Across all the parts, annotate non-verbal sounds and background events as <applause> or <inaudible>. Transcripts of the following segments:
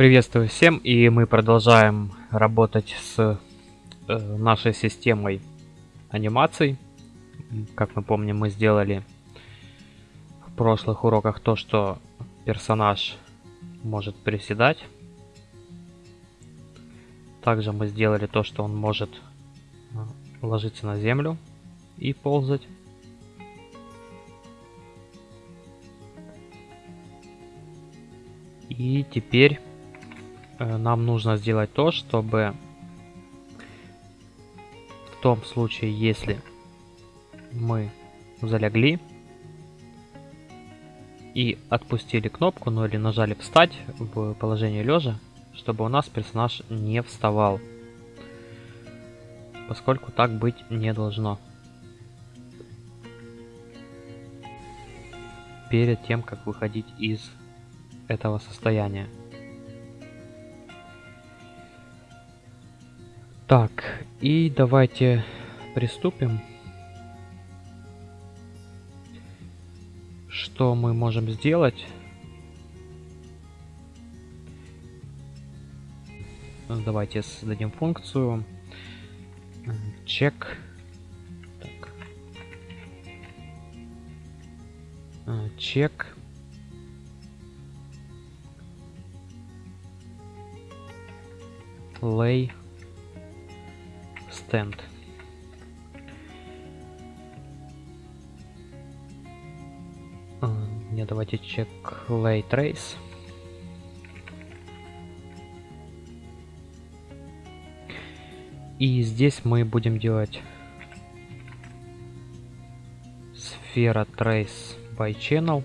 Приветствую всем, и мы продолжаем работать с э, нашей системой анимаций. Как мы помним, мы сделали в прошлых уроках то, что персонаж может приседать. Также мы сделали то, что он может э, ложиться на землю и ползать. И теперь нам нужно сделать то, чтобы в том случае, если мы залегли и отпустили кнопку, ну или нажали встать в положение лежа, чтобы у нас персонаж не вставал. Поскольку так быть не должно. Перед тем, как выходить из этого состояния. Так, и давайте приступим. Что мы можем сделать? Давайте создадим функцию check так. check lay stand. А, не, давайте check lay trace. И здесь мы будем делать сфера trace by channel.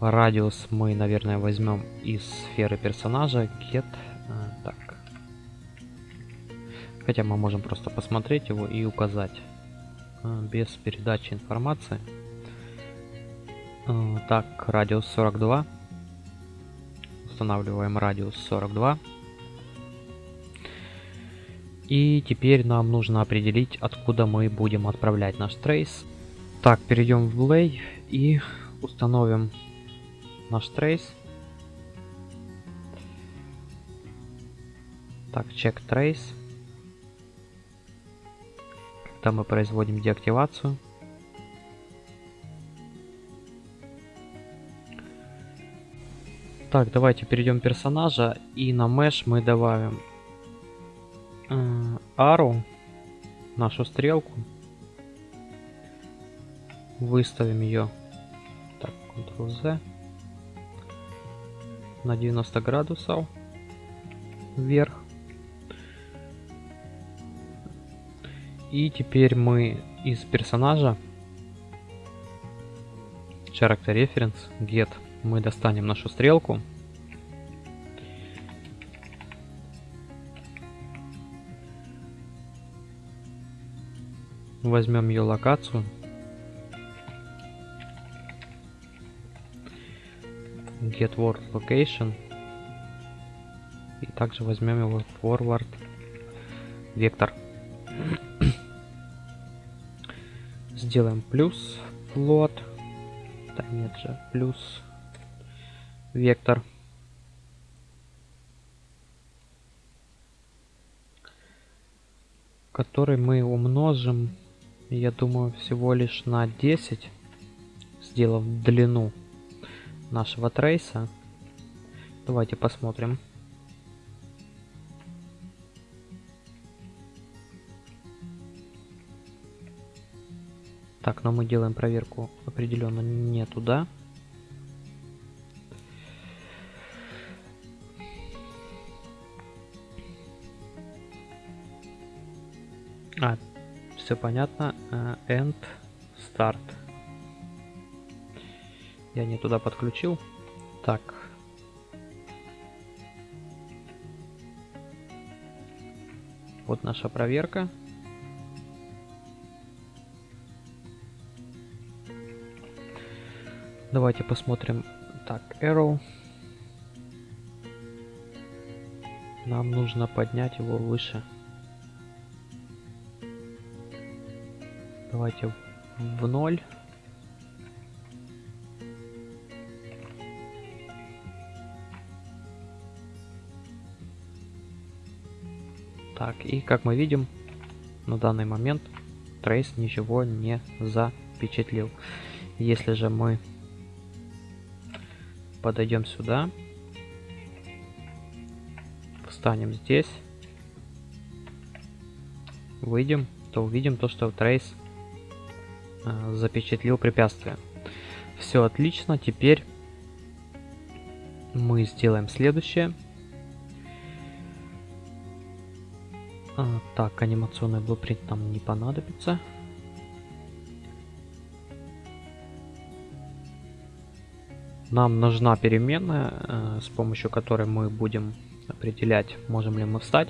Радиус мы, наверное, возьмем из сферы персонажа. Get. Хотя мы можем просто посмотреть его и указать. А, без передачи информации. А, так, радиус 42. Устанавливаем радиус 42. И теперь нам нужно определить, откуда мы будем отправлять наш трейс. Так, перейдем в Lay и установим наш трейс. Так, check trace. Когда мы производим деактивацию. Так, давайте перейдем персонажа и на mesh мы добавим э, arrow, нашу стрелку. Выставим ее. Так, Ctrl-Z на 90 градусов вверх. И теперь мы из персонажа. Character reference get. Мы достанем нашу стрелку. Возьмем ее локацию. Get word location. И также возьмем его forward. Вектор сделаем плюс float да нет же плюс вектор который мы умножим я думаю всего лишь на 10 сделав длину нашего трейса. Давайте посмотрим. Так, но мы делаем проверку определенно не туда. А, все понятно. Uh, end start. Я не туда подключил. Так. Вот наша проверка. Давайте посмотрим. Так, Arrow. Нам нужно поднять его выше. Давайте в ноль. Так, и как мы видим, на данный момент трейс ничего не запечатлил. Если же мы подойдем сюда, встанем здесь, выйдем, то увидим то, что трейс э, запечатлил препятствие. Все отлично, теперь мы сделаем следующее. А, так, анимационный блупринт нам не понадобится. Нам нужна переменная, э, с помощью которой мы будем определять, можем ли мы встать.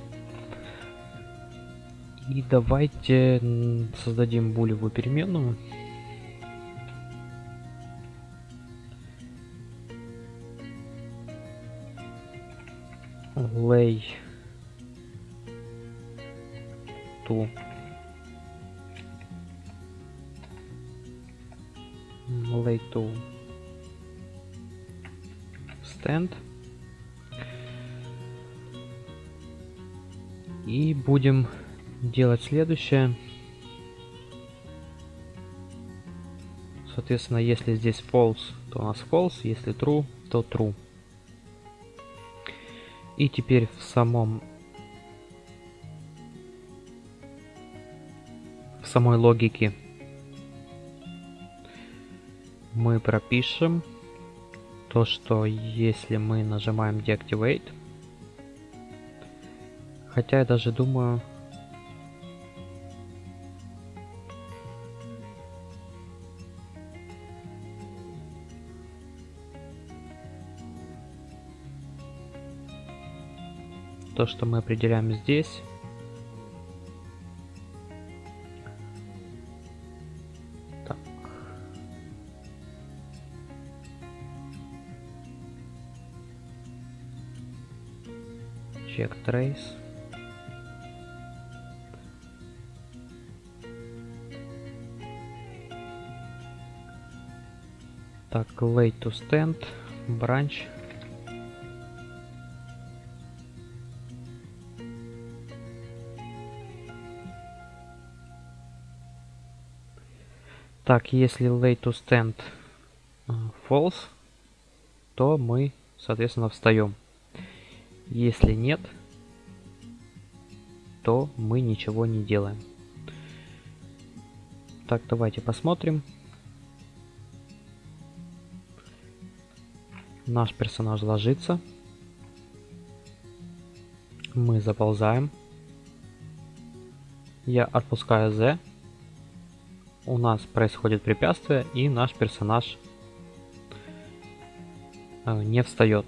И давайте создадим булевую переменную. lay to lay to stand и будем делать следующее. Соответственно если здесь false то у нас false если true то true. И теперь в самом в самой логике мы пропишем то, что если мы нажимаем Deactivate, хотя я даже думаю, то, что мы определяем здесь. Trace. Так, lay to stand, branch. Так, если lay to stand э, false, то мы, соответственно, встаем. Если нет, то мы ничего не делаем. Так, давайте посмотрим. Наш персонаж ложится. Мы заползаем. Я отпускаю Z у нас происходит препятствие, и наш персонаж э, не встает.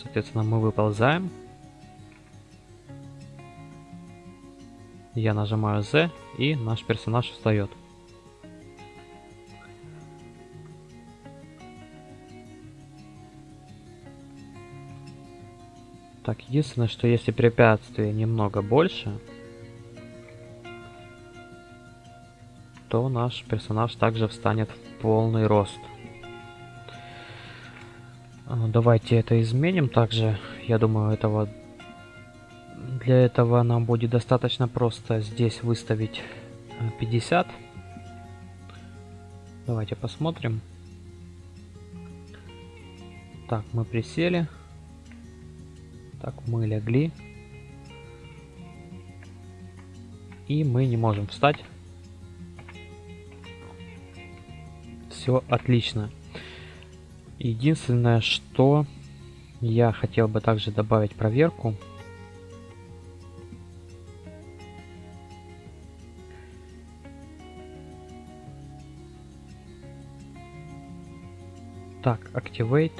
Соответственно, мы выползаем. Я нажимаю Z, и наш персонаж встает. Так, единственное, что если препятствие немного больше, то наш персонаж также встанет в полный рост. А, давайте это изменим также. Я думаю, этого для этого нам будет достаточно просто здесь выставить 50. Э, давайте посмотрим. Так, мы присели. Так, мы легли. И мы не можем встать. все отлично. Единственное, что я хотел бы также добавить проверку. Так, Activate.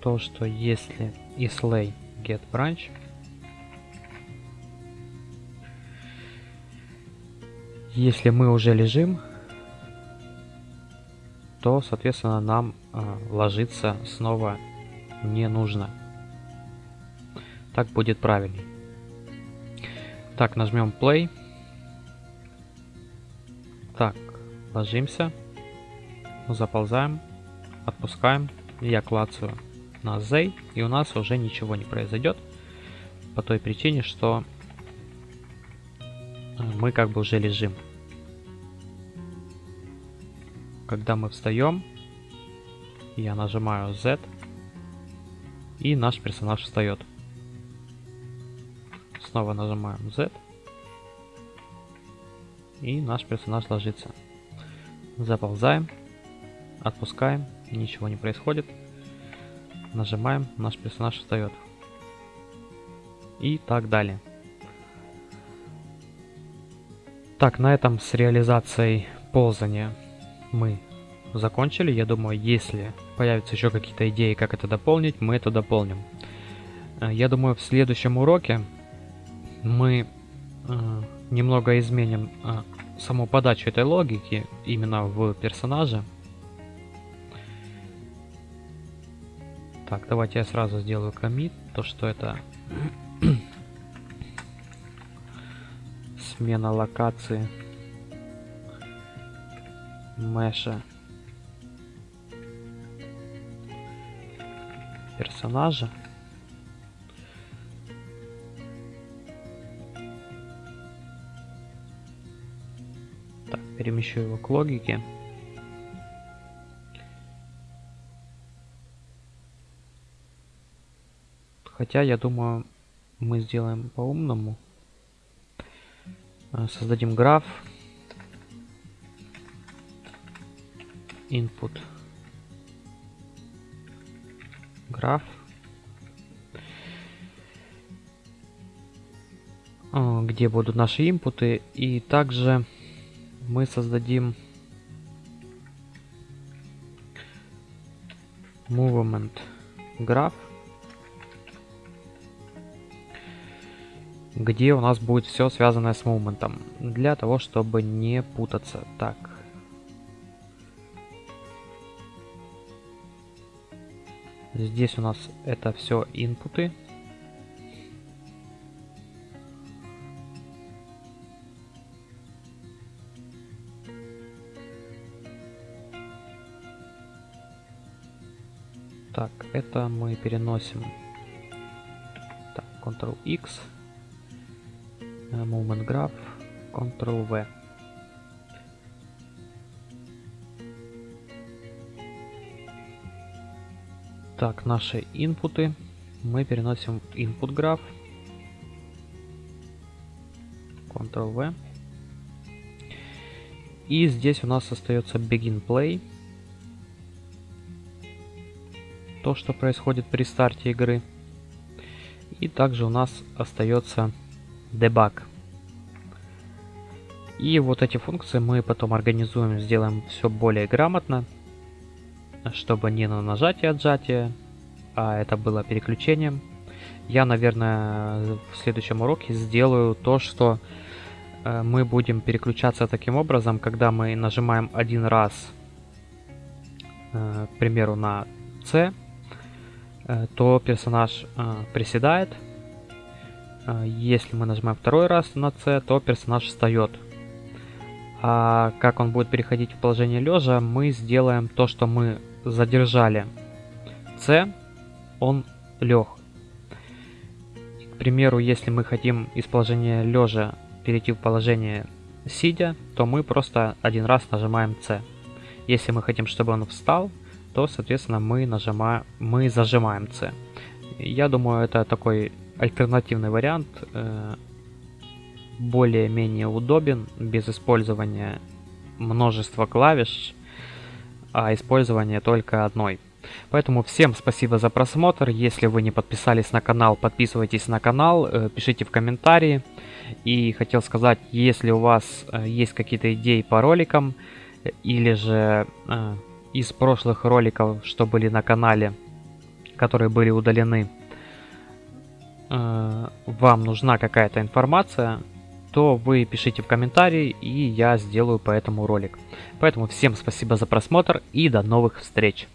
То, что если islay get branch, Если мы уже лежим, то, соответственно, нам э, ложиться снова не нужно. Так будет правильней. Так, нажмем play. Так, ложимся, заползаем, отпускаем, я клацаю на на Z, и у нас уже ничего не произойдет. По той причине, что э, мы как бы уже лежим. Когда мы встаем, я нажимаю Z, и наш персонаж встает. Снова нажимаем Z, и наш персонаж ложится. Заползаем, отпускаем, ничего не происходит. Нажимаем, наш персонаж встает. И так далее. Так, на этом с реализацией ползания мы закончили. Я думаю, если появятся еще какие-то идеи, как это дополнить, мы это дополним. Э, я думаю, в следующем уроке мы э, немного изменим э, саму подачу этой логики именно в персонаже. Так, давайте я сразу сделаю комит, то что это <coughs> смена локации меша персонажа. Перемещу его к логике. Хотя, я думаю, мы сделаем по-умному. Э, создадим граф. Input. Граф. Э, где будут наши инпуты. И также мы создадим movement граф. где у нас будет все связанное с моментом, для того, чтобы не путаться. Так. Здесь у нас это все инпуты. Так, это мы переносим. Так, Ctrl-X. Movement Graph, Ctrl-V. Так, наши инпуты мы переносим в input graph. Ctrl-V. И здесь у нас остается begin play. То, что происходит при старте игры. И также у нас остается debug. И вот эти функции мы потом организуем, сделаем все более грамотно, чтобы не на нажатие отжатие, а это было переключением. Я, наверное, в следующем уроке сделаю то, что э, мы будем переключаться таким образом, когда мы нажимаем один раз, э, к примеру, на C, то персонаж приседает, а, если мы нажимаем второй раз на C, то персонаж встает. А как он будет переходить в положение лежа, мы сделаем то, что мы задержали C, он лег. К примеру, если мы хотим из положения лежа перейти в положение сидя, то мы просто один раз нажимаем C. Если мы хотим, чтобы он встал, то, соответственно, мы нажимаем, мы зажимаем C. Я думаю, это такой альтернативный вариант э, более-менее удобен, без использования множества клавиш, а использование только одной. Поэтому всем спасибо за просмотр. Если вы не подписались на канал, подписывайтесь на канал, э, пишите в комментарии. И хотел сказать, если у вас э, есть какие-то идеи по роликам, или же из прошлых роликов, что были на канале, которые были удалены, э, вам нужна какая-то информация, то вы пишите в комментарии, и я сделаю по этому ролик. Поэтому всем спасибо за просмотр и до новых встреч!